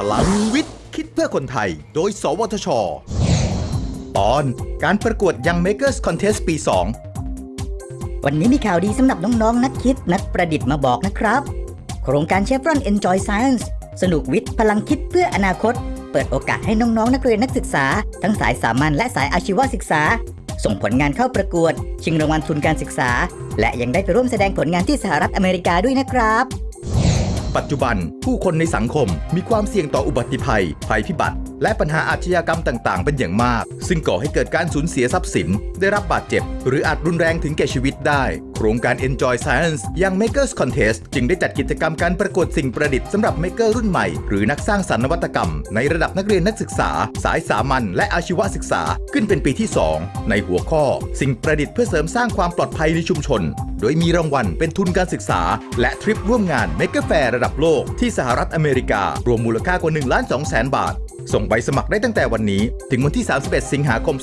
พลังวิทย์ คิดเพื่อคนไทย โดย สวทช ตอนการประกวด Young Makers Contest ปี 2 วันนี้มีข่าวดีสำหรับน้องๆนักคิดนักประดิษฐ์มาบอกนะครับ โครงการ Chevron Enjoy Science สนุกวิทย์ พลังคิดเพื่ออนาคต เปิดโอกาสให้น้องๆ นักเรียนนักศึกษา ทั้งสายสามัญและสายอาชีวศึกษา ส่งผลงานเข้าประกวด ชิงรางวัลทุนการศึกษา และยังได้ไปร่วมแสดงผลงานที่สหรัฐอเมริกาด้วยนะครับ ปัจจุบัน ผู้คนในสังคมมีความเสี่ยงต่ออุบัติภัย ภัยพิบัติ และปัญหาอาชญากรรมต่าง ๆ เป็นอย่างมาก ซึ่งก่อให้เกิดการสูญเสียทรัพย์สิน ได้รับบาดเจ็บ หรืออาจรุนแรงถึงแก่ชีวิตได้ รงการ Enjoy Science ยัง Makers Contest จึงได้จัดกิจกรรมการประกวดสิ่งประดิษฐ์สำหรับ Maker รุ่นใหม่ หรือนักสร้างสรรค์นวัตกรรม ในระดับนักเรียนนักศึกษา สายสามัญและอาชีวศึกษาขึ้นเป็นปีที่ 2 ในหัวข้อ สิ่งประดิษฐ์เพื่อเสริมสร้างความปลอดภัยในชุมชน โดยมีรางวัลเป็นทุนการศึกษา และทริปร่วมงาน Maker Fair ระดับโลกที่สหรัฐอเมริการวมมูลค่ากว่า1ล้าน2แสนบาทส่งใบสมัครได้ตั้งแต่วันนี้ ถึงวันที่ 31 สิงหาคม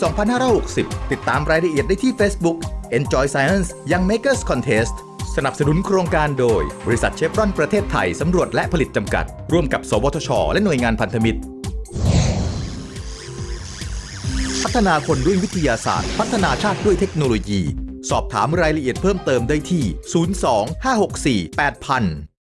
2560 ติดตามรายละเอียดได้ที่ Facebook Enjoy Science Young Makers Contest สนับสนุนโครงการโดย บริษัทเชฟรอนประเทศไทย สำรวจและผลิตจำกัด ร่วมกับ สวทช และหน่วยงานพันธมิตร พัฒนาคนด้วยวิทยาศาสตร์ พัฒนาชาติด้วยเทคโนโลยี สอบถามรายละเอียดเพิ่มเติมได้ที่ 02 564 8000